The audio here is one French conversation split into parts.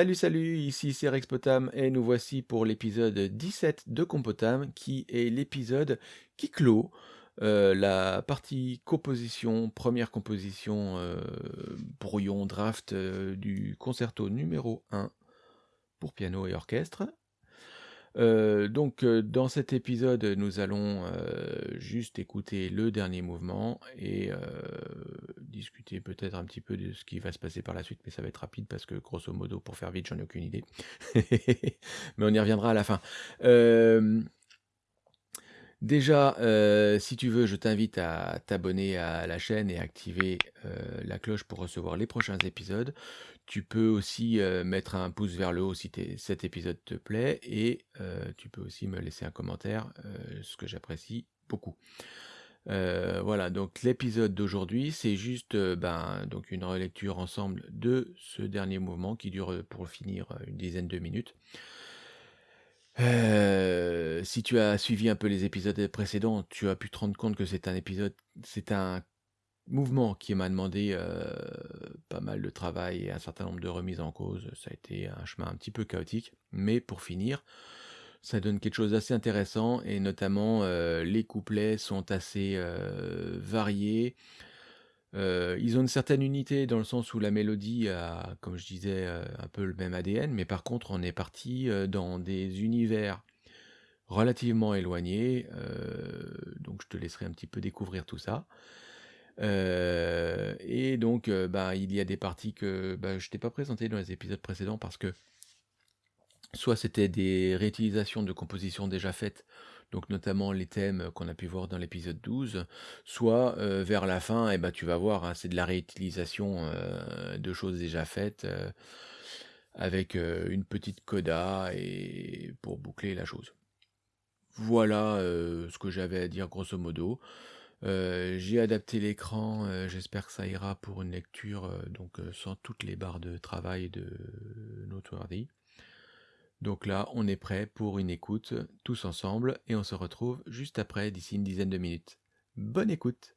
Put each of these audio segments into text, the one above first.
Salut, salut, ici c'est Rex Potam et nous voici pour l'épisode 17 de Compotam qui est l'épisode qui clôt euh, la partie composition, première composition euh, brouillon draft euh, du concerto numéro 1 pour piano et orchestre. Euh, donc, euh, dans cet épisode, nous allons euh, juste écouter le dernier mouvement et discuter peut-être un petit peu de ce qui va se passer par la suite, mais ça va être rapide parce que grosso modo, pour faire vite, j'en ai aucune idée. mais on y reviendra à la fin. Déjà, si tu veux, je t'invite à t'abonner à la chaîne et activer la cloche pour recevoir les prochains épisodes. Tu peux aussi mettre un pouce vers le haut si cet épisode te plaît et tu peux aussi me laisser un commentaire, ce que j'apprécie beaucoup. voilà, donc l'épisode d'aujourd'hui, c'est juste ben, donc une relecture ensemble de ce dernier mouvement qui dure pour finir une dizaine de minutes. Si tu as suivi un peu les épisodes précédents, tu as pu te rendre compte que c'est un épisode, c'est un mouvement qui m'a demandé pas mal de travail et un certain nombre de remises en cause. Ça a été un chemin un petit peu chaotique, mais pour finir, ça donne quelque chose d'assez intéressant et notamment les couplets sont assez variés. Ils ont une certaine unité dans le sens où la mélodie a, comme je disais, un peu le même ADN, mais par contre on est parti dans des univers relativement éloignés, donc je te laisserai un petit peu découvrir tout ça. Euh, et donc, euh, bah, il y a des parties que bah, je t'ai pas présentées dans les épisodes précédents parce que soit c'était des réutilisations de compositions déjà faites, donc notamment les thèmes qu'on a pu voir dans l'épisode 12, soit vers la fin, et bah, tu vas voir, hein, c'est de la réutilisation de choses déjà faites avec une petite coda et pour boucler la chose. Voilà ce que j'avais à dire grosso modo. J'ai adapté l'écran, j'espère que ça ira pour une lecture donc sans toutes les barres de travail de Noteworthy. Donc là, on est prêt pour une écoute tous ensemble et on se retrouve juste après d'ici une dizaine de minutes. Bonne écoute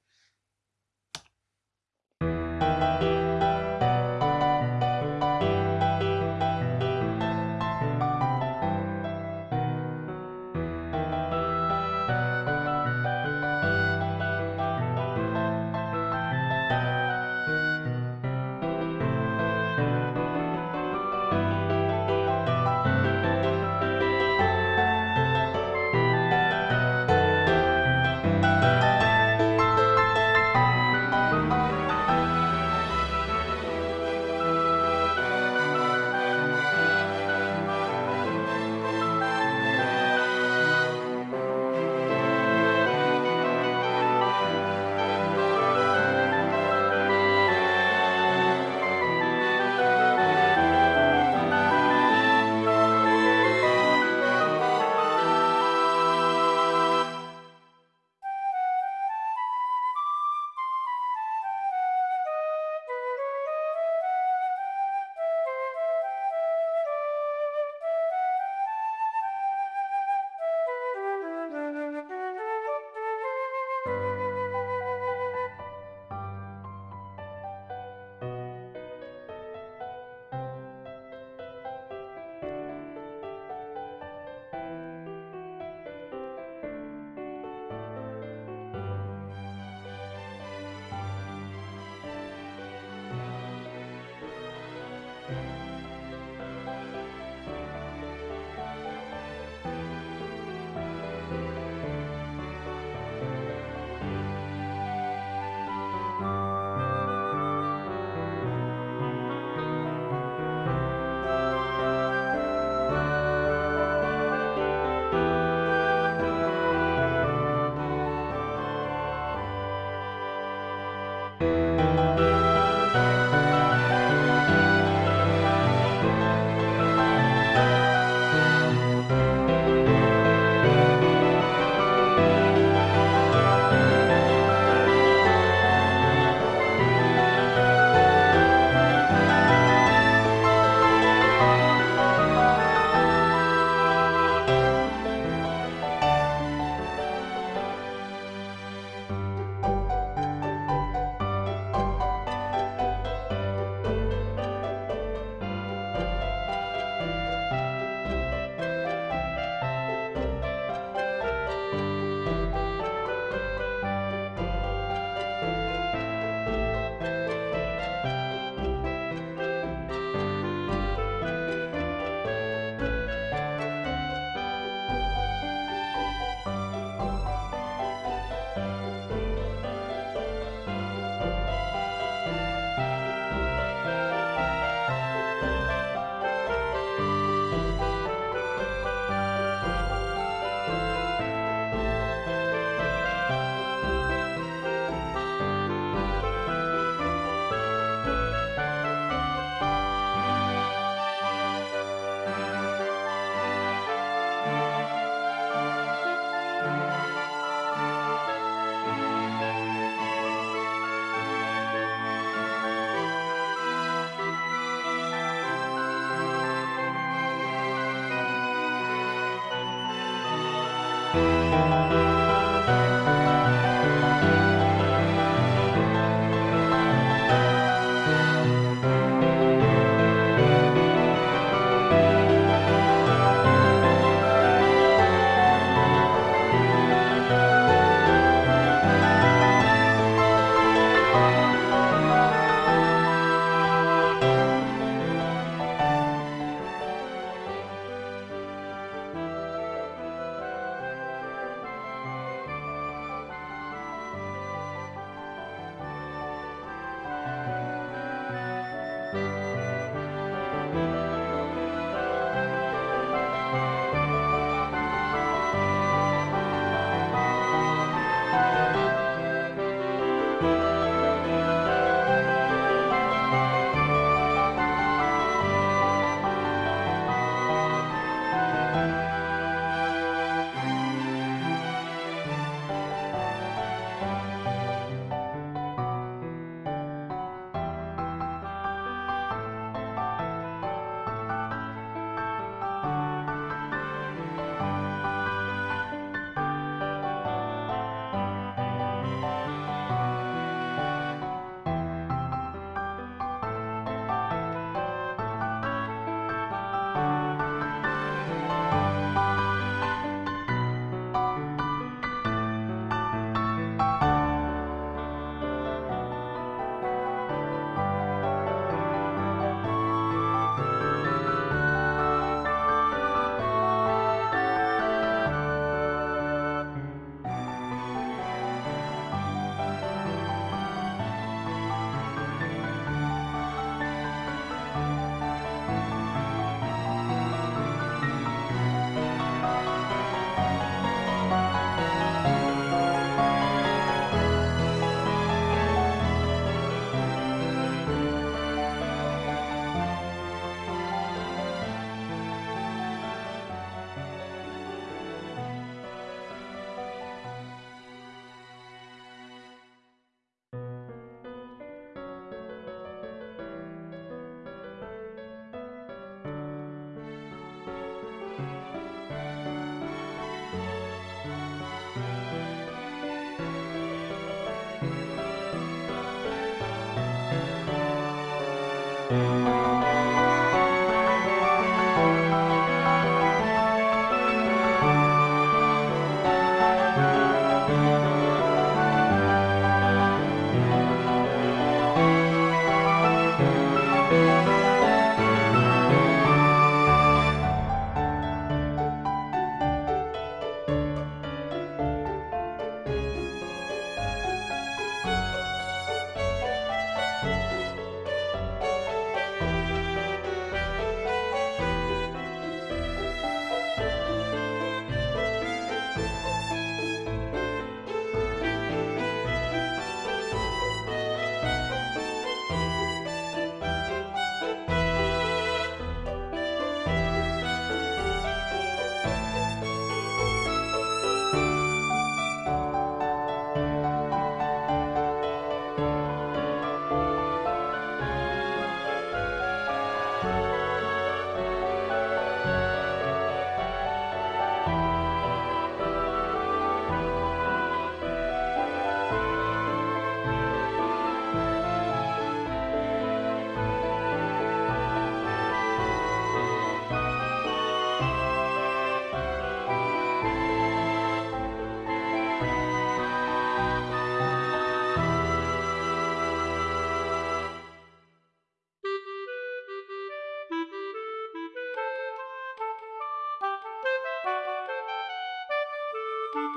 Thank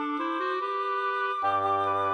you.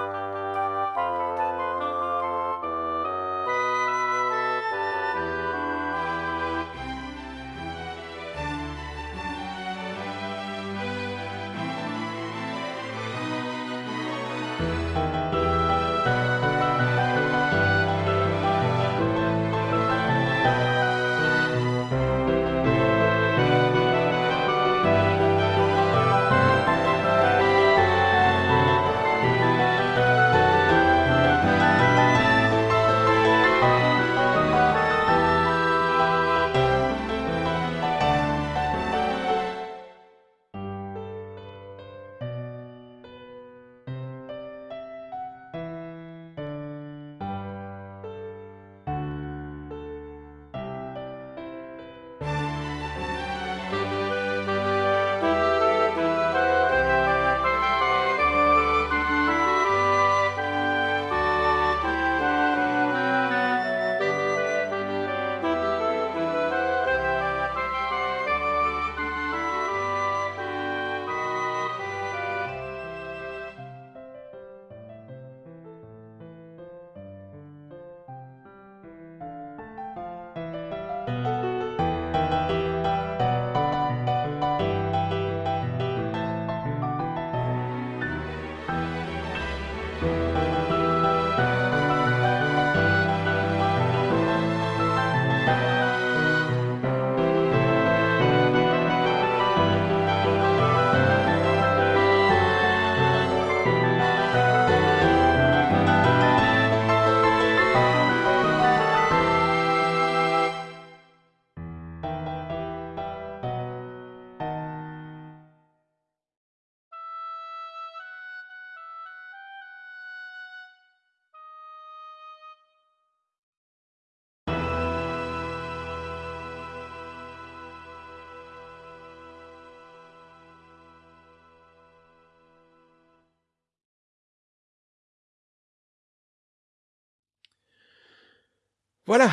Voilà,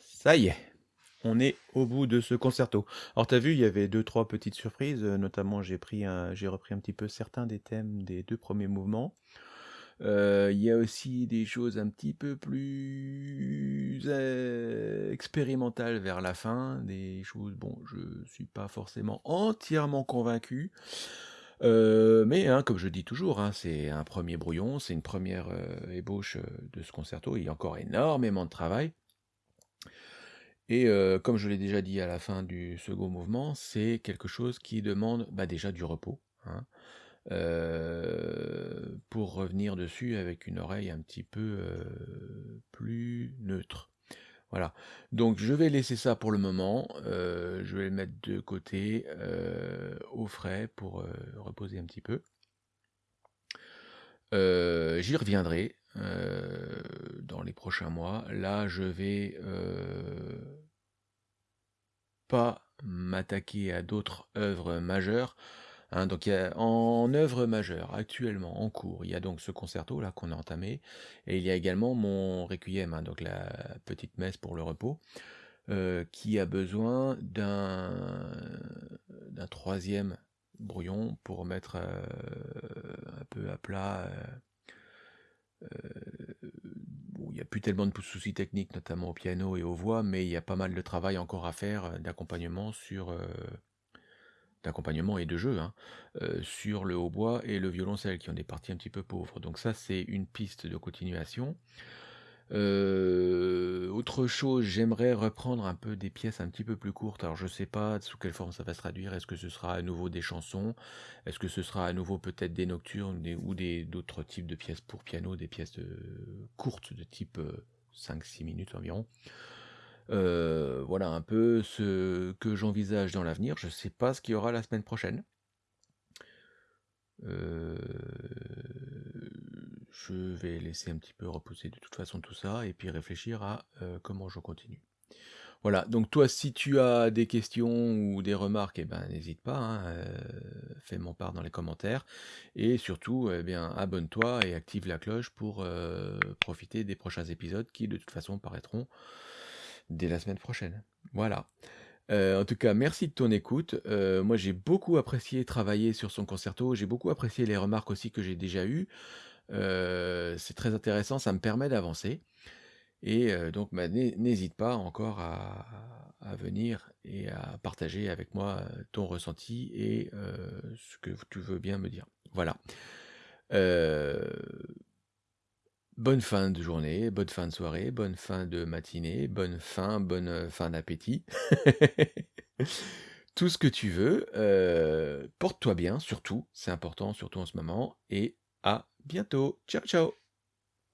ça y est, on est au bout de ce concerto. Alors tu as vu, il y avait 2-3 petites surprises, heu, notamment j'ai repris un petit peu certains des thèmes des 2 premiers mouvements. Heu, il y a aussi des choses un petit peu plus e expérimentales vers la fin, des choses bon, je suis pas forcément entièrement convaincu. Mais hein, comme je dis toujours, hein, c'est un 1er brouillon, c'est une 1re, heu, ébauche, de ce concerto. Il y a encore énormément de travail. Et heu, comme je l'ai déjà dit à la fin du second mouvement, c'est quelque chose qui demande, bah, déjà du repos, hein, heu, pour revenir dessus avec une oreille un petit peu, heu, plus neutre. Voilà, donc je vais laisser ça pour le moment, je vais le mettre de côté, au frais pour, reposer un petit peu. Heu, j'y reviendrai, heu, dans les prochains mois. Là, je vais, heu pas m'attaquer à d'autres œuvres majeures, hein. Donc il y a en œuvre majeure, actuellement, en cours, il y a donc ce concerto-là qu'on a entamé et il y a également mon requiem, hein, donc la petite messe pour le repos, qui a besoin d'un 3e brouillon pour mettre, heu, un peu à plat, heu, bon, il y a plus tellement de soucis techniques, notamment au piano et aux voix, mais il y a pas mal de travail encore à faire, d'accompagnement sur, d'accompagnement et de jeu, hein, sur le hautbois et le violoncelle qui ont des parties un petit peu pauvres. Donc ça, c'est une piste de continuation. Heu, autre chose, j'aimerais reprendre un peu des pièces un petit peu plus courtes. Alors je sais pas sous quelle forme ça va se traduire. Est-ce que ce sera à nouveau des chansons? Est-ce que ce sera à nouveau peut-être des nocturnes, ou des d'autres types de pièces pour piano, des pièces, heu, courtes de type, heu, 5-6 minutes environ? Voilà un peu ce que j'envisage dans l'avenir. Je sais pas ce qu'il y aura la semaine prochaine. Heu, je vais laisser un petit peu reposer de toute façon tout ça et puis réfléchir à, heu, comment je continue. Voilà, donc toi, si tu as des questions ou des remarques et ben, n'hésite pas, hein, heu, fais m'en part dans les commentaires et surtout, eh abonne-toi et active la cloche pour, heu, profiter des prochains épisodes qui, de toute façon, paraîtront dès la semaine prochaine. Voilà, en tout cas, merci de ton écoute, moi, j'ai beaucoup apprécié travailler sur son concerto, j'ai beaucoup apprécié les remarques aussi que j'ai déjà eues, heu, c'est très intéressant, ça me permet d'avancer et heu, donc bah, n'hé n'hésite pas encore à venir et à partager avec moi, heu, ton ressenti et ce que tu veux bien me dire. Voilà, bonne fin de journée, bonne fin de soirée, bonne fin de matinée, bonne fin, bonne, fin d'appétit. Tout ce que tu veux, porte-toi bien surtout, c'est important, surtout en ce moment et à bientôt. Ciao, ciao.